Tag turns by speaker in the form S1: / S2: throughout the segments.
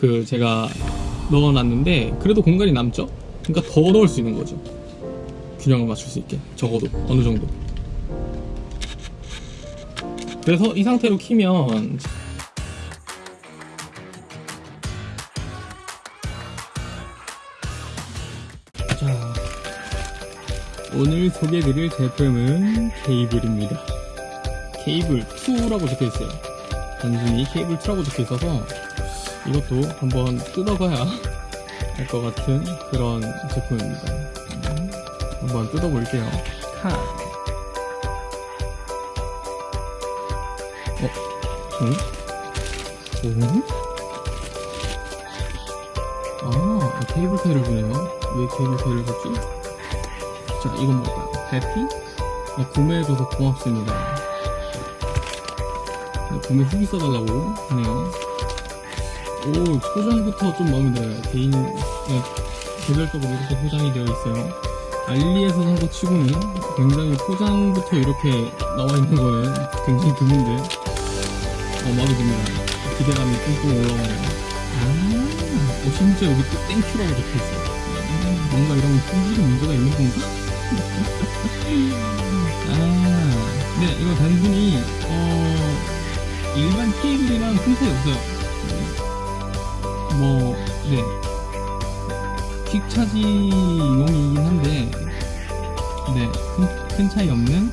S1: 그 제가 넣어놨는데 그래도 공간이 남죠? 그러니까 더 넣을 수 있는 거죠. 균형을 맞출 수 있게 적어도 어느 정도. 그래서 이 상태로 키면 자 오늘 소개드릴 제품은 케이블입니다. 케이블 2라고 적혀 있어요. 단순히 케이블 2라고 적혀 있어서 이것도 한번 뜯어봐야 할 것 같은 그런 제품입니다. 음, 한번 뜯어볼게요. 카. 어? 응? 오? 아, 케이블 테일을 주네요. 왜 케이블 테일을 줬지? 자, 이건 뭘까요? 해피? 네, 구매해줘서 고맙습니다. 네, 구매 후기 써달라고 하네요. 오, 포장부터 좀 마음에 들어요. 개인, 네, 개별적으로 이렇게 포장이 되어 있어요. 알리에서 산 거 치고는 굉장히 포장부터 이렇게 나와 있는 거는 굉장히 드문데, 어, 마음에 듭니다. 기대감이 뿜뿜 올라오네요. 아, 어, 심지어 여기 또 thank you라고 적혀 있어요. 음, 뭔가 이런 품질이 문제가 있는 건가? 아, 네, 이거 단순히, 어, 일반 케이블이랑 큰 차이 없어요. 뭐, 네. 퀵 차지 용이긴 한데, 네, 큰, 큰 차이 없는,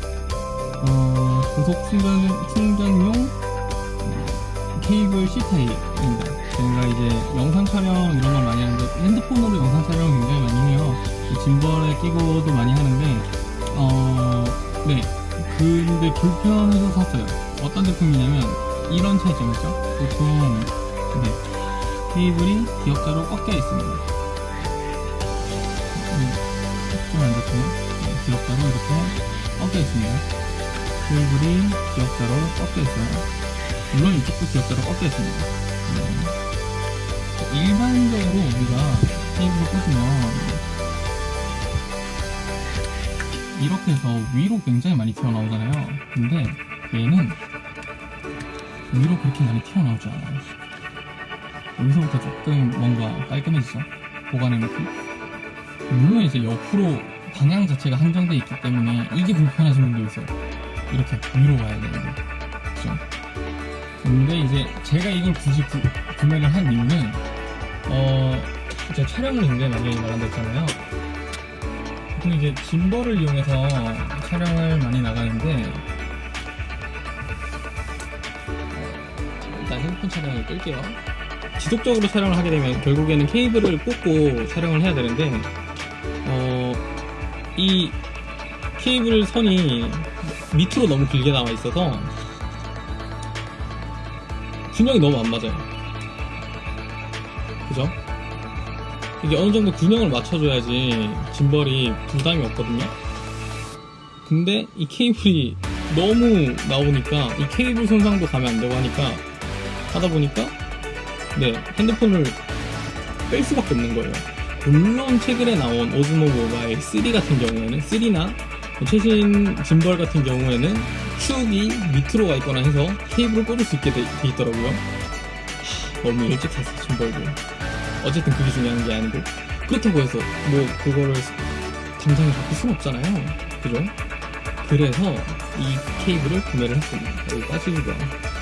S1: 어, 고속 충전, 충전용 어, 케이블 C타입입니다. 제가 이제 영상 촬영 이런 걸 많이 하는데, 핸드폰으로 영상 촬영 굉장히 많이 해요. 짐벌에 끼고도 많이 하는데, 어, 네. 근데 불편해서 샀어요. 어떤 제품이냐면, 이런 차이점 있죠? 보통, 네. 케이블이 기역자로 꺾여 있습니다. 좀안 좋죠? 네, 기역자로 이렇게 꺾여 있습니다. 케이블이 기역자로 꺾여 있어요. 물론 이쪽도 기역자로 꺾여 있습니다. 네. 일반적으로 우리가 케이블을 꽂으면 이렇게 해서 위로 굉장히 많이 튀어나오잖아요. 근데 얘는 위로 그렇게 많이 튀어나오지 않아요. 여기서부터 조금 뭔가 깔끔해지죠? 보관의 느낌? 물론 이제 옆으로 방향 자체가 한정되어 있기 때문에 이게 불편하신 분도 있어요. 이렇게 위로 가야 되는데. 그죠? 근데 이제 제가 이걸 굳이 구, 구매를 한 이유는, 어, 제가 촬영을 굉장히 많이 나간다 했잖아요. 보통 이제 짐벌을 이용해서 촬영을 많이 나가는데, 핸드폰 촬영을 끌게요. 지속적으로 촬영을 하게 되면 결국에는 케이블을 꽂고 촬영을 해야 되는데 어, 이 케이블 선이 밑으로 너무 길게 나와 있어서 균형이 너무 안 맞아요 그죠? 이게 어느 정도 균형을 맞춰줘야지 짐벌이 부담이 없거든요 근데 이 케이블이 너무 나오니까 이 케이블 손상도 가면 안 되고 하니까 하다 보니까 네, 핸드폰을 뺄 수밖에 없는 거예요. 물론 최근에 나온 오즈모 모바일 3 같은 경우에는 3나 최신 짐벌 같은 경우에는 축이 밑으로 가 있거나 해서 케이블을 꽂을 수 있게 돼, 돼 있더라고요. 하, 너무 일찍 샀어 짐벌도. 어쨌든 그게 중요한 게 아니고 그렇다고 해서 뭐 그거를 당장에 바꿀 수는 없잖아요. 그죠? 그래서 이 케이블을 구매를 했습니다. 여기 빠지고요.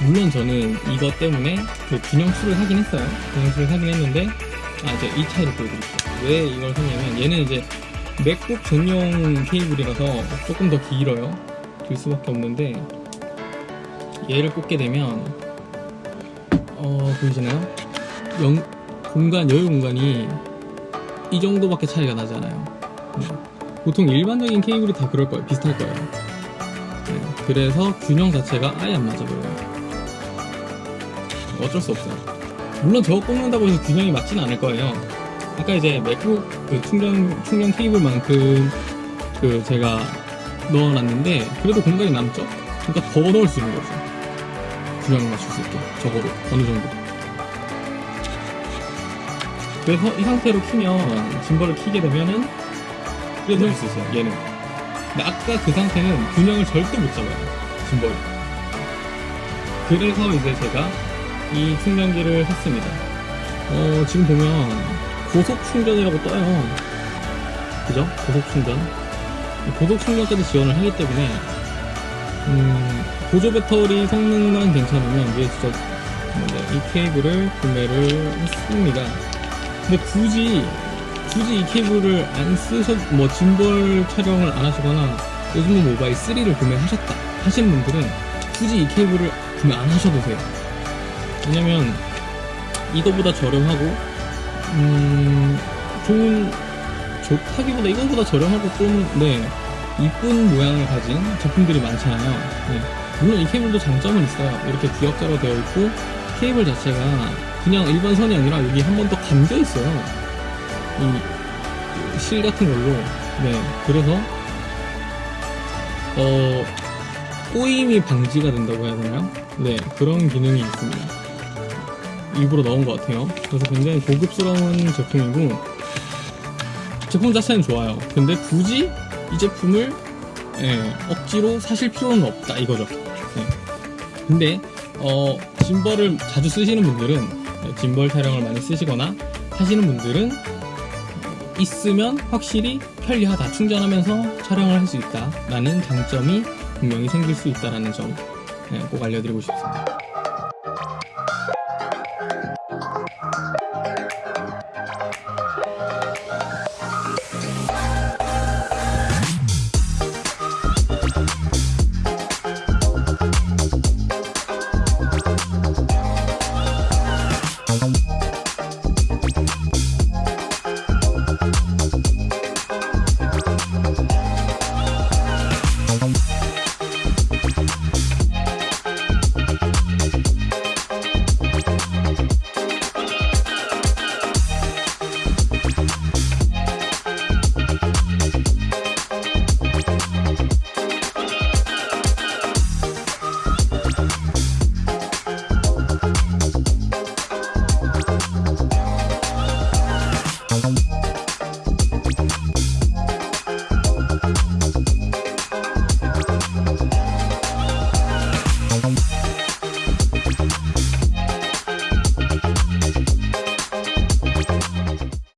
S1: 물론 저는 이것 때문에 그 균형수를 사긴 했어요. 균형수를 사긴 했는데, 아, 이제 이 차이를 보여드릴게요. 왜 이걸 샀냐면, 얘는 이제 맥북 전용 케이블이라서 조금 더 길어요. 길 수밖에 없는데, 얘를 꽂게 되면, 어, 보이시나요? 영, 공간, 여유 공간이 이 정도밖에 차이가 나지 않아요. 네. 보통 일반적인 케이블이 다 그럴 거예요. 비슷할 거예요. 네. 그래서 균형 자체가 아예 안 맞아 보여요. 어쩔 수 없어요. 물론 저거 꽂는다고 해서 균형이 맞지는 않을 거예요. 아까 이제 맥북 그 충전 충전 케이블만큼 그 제가 넣어놨는데 그래도 공간이 남죠. 그러니까 더 넣을 수 있는 거죠. 균형을 맞출 수 있게 적어도 어느 정도. 그래서 이 상태로 키면 짐벌을 키게 되면은 그래도 넣을 수 있어요. 얘는. 근데 아까 그 상태는 균형을 절대 못 잡아요. 짐벌이. 그래서 이제 제가 이 충전기를 샀습니다. 어, 지금 보면 고속 충전이라고 떠요. 그죠? 고속 충전. 고속 충전까지 지원을 하기 때문에 음, 보조 배터리 성능만 괜찮으면 이게 진짜 네, 이 케이블을 구매를 했습니다. 근데 굳이 굳이 이 케이블을 안 쓰셔 뭐 짐벌 촬영을 안 하시거나 요즘은 모바일 3를 구매하셨다 하신 분들은 굳이 이 케이블을 구매 안 하셔도 돼요. 왜냐면 이거보다 저렴하고 음 좋은 좋다기보다 이거보다 저렴하고 좀네 이쁜 모양을 가진 제품들이 많잖아요. 네. 물론 이 케이블도 장점은 있어요. 이렇게 기역자로 되어 있고 케이블 자체가 그냥 일반 선이 아니라 여기 한 번 더 감겨 있어요. 이 실 같은 걸로. 네. 그래서 어 꼬임이 방지가 된다고 해야 되나요? 네. 그런 기능이 있습니다. 일부러 넣은 것 같아요. 그래서 굉장히 고급스러운 제품이고 제품 자체는 좋아요. 근데 굳이 이 제품을 예, 억지로 사실 필요는 없다 이거죠. 네. 근데 어, 짐벌을 자주 쓰시는 분들은 네, 짐벌 촬영을 많이 쓰시거나 하시는 분들은 있으면 확실히 편리하다. 충전하면서 촬영을 할 수 있다 라는 장점이 분명히 생길 수 있다라는 점 네, 꼭 알려드리고 싶습니다.